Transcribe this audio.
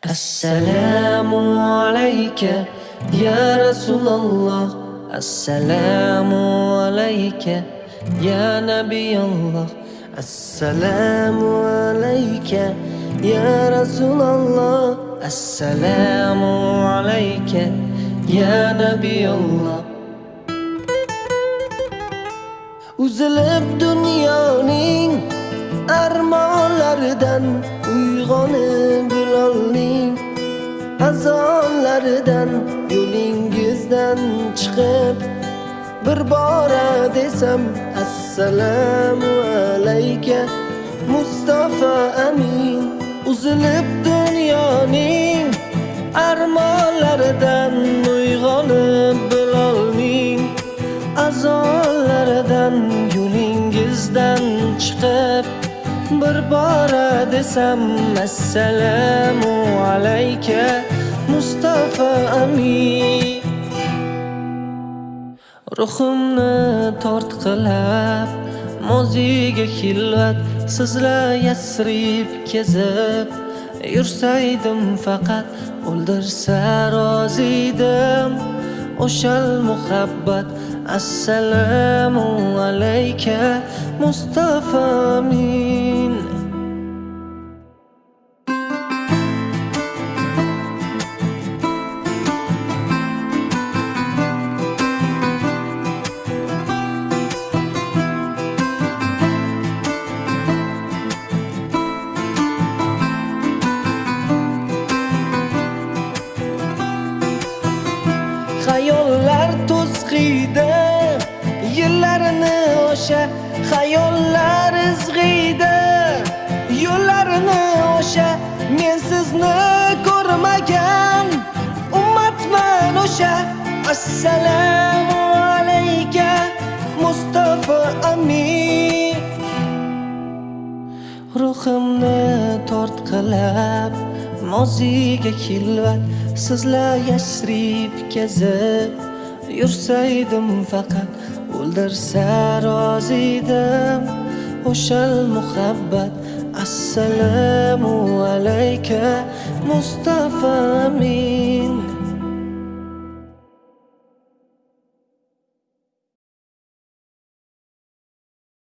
Assalomu alayka ya Rasululloh Assalomu alayka ya Nabiyulloh Assalomu alayka ya Rasululloh Assalomu alayka ya Nabiyulloh Uzilib dunyoning armonlaridan uyg'onib bilolning azonlaridan yo'lingizdan chiqib bir bora desam assalomu alayka Mustafa amin uzilib dunyoning armonlaridan uyg'onib bilolming azonlaridan yo'lingizdan chiqib bir bora desam assalomu alayka Mustafa amin. Ruhimni tortqilab moziga xilvat sizlar yasrib kezib yursaydim faqat o'ldirsa rozidim. O'shal muhabbat assalomu alayka Mustafa amin. Xayollar to'zg'iydi yillarini o'sha xayollar izg'iydi. Yo'llarini o'sha men sizni ko'rmagan ummatman o'sha. Assalomu alayka Mustafa amin. Ruhimni tortqilab moziga kilvat sizlar yashrib kezib yursaydim faqat o'ldirsa rozidim. O'shal muhabbat assalomu alayka Mustafa amin.